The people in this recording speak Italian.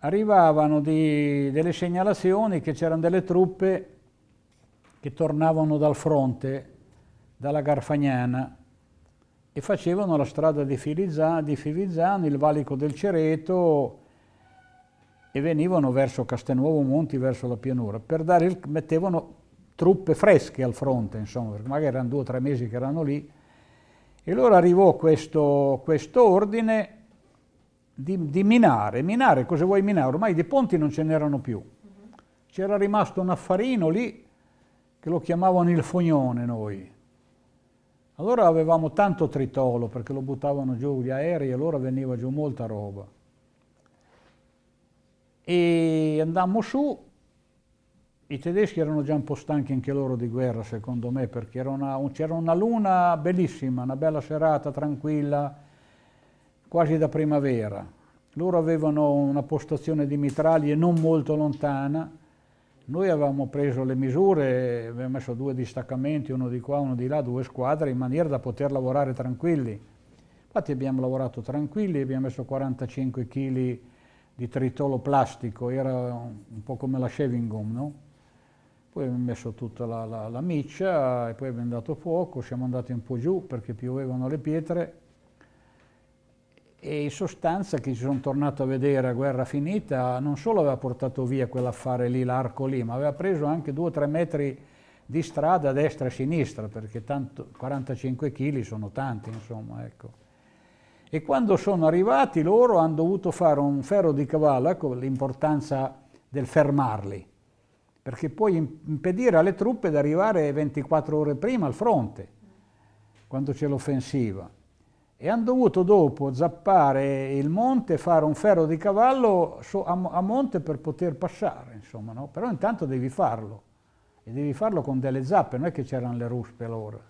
arrivavano di, delle segnalazioni che c'erano delle truppe che tornavano dal fronte, dalla Garfagnana, e facevano la strada di Filizzano, di Fivizzano il valico del Cereto e venivano verso Castelnuovo Monti, verso la pianura, per dare il, mettevano truppe fresche al fronte, insomma, perché magari erano due o tre mesi che erano lì. E allora arrivò questo, questo ordine di, di, minare. Minare, cosa vuoi minare? Ormai di ponti non ce n'erano più. C'era rimasto un affarino lì che lo chiamavano il fognone noi. Allora avevamo tanto tritolo perché lo buttavano giù gli aerei e allora veniva giù molta roba. E andammo su, i tedeschi erano già un po' stanchi anche loro di guerra secondo me perché c'era una, una luna bellissima, una bella serata tranquilla, quasi da primavera. Loro avevano una postazione di mitraglie non molto lontana, noi avevamo preso le misure, abbiamo messo due distaccamenti, uno di qua, uno di là, due squadre, in maniera da poter lavorare tranquilli. Infatti abbiamo lavorato tranquilli, abbiamo messo 45 kg di tritolo plastico, era un po' come la shaving gum, no? Poi abbiamo messo tutta la, la, la miccia e poi abbiamo dato fuoco, siamo andati un po' giù perché piovevano le pietre e in sostanza chi ci sono tornato a vedere a guerra finita non solo aveva portato via quell'affare lì, l'arco lì, ma aveva preso anche due o tre metri di strada a destra e a sinistra, perché tanto, 45 kg sono tanti, insomma, ecco. E quando sono arrivati loro hanno dovuto fare un ferro di cavallo, ecco l'importanza del fermarli, perché puoi impedire alle truppe di arrivare 24 ore prima al fronte, quando c'è l'offensiva e hanno dovuto dopo zappare il monte fare un ferro di cavallo a, monte per poter passare, insomma, no? però intanto devi farlo, e devi farlo con delle zappe, non è che c'erano le ruspe allora.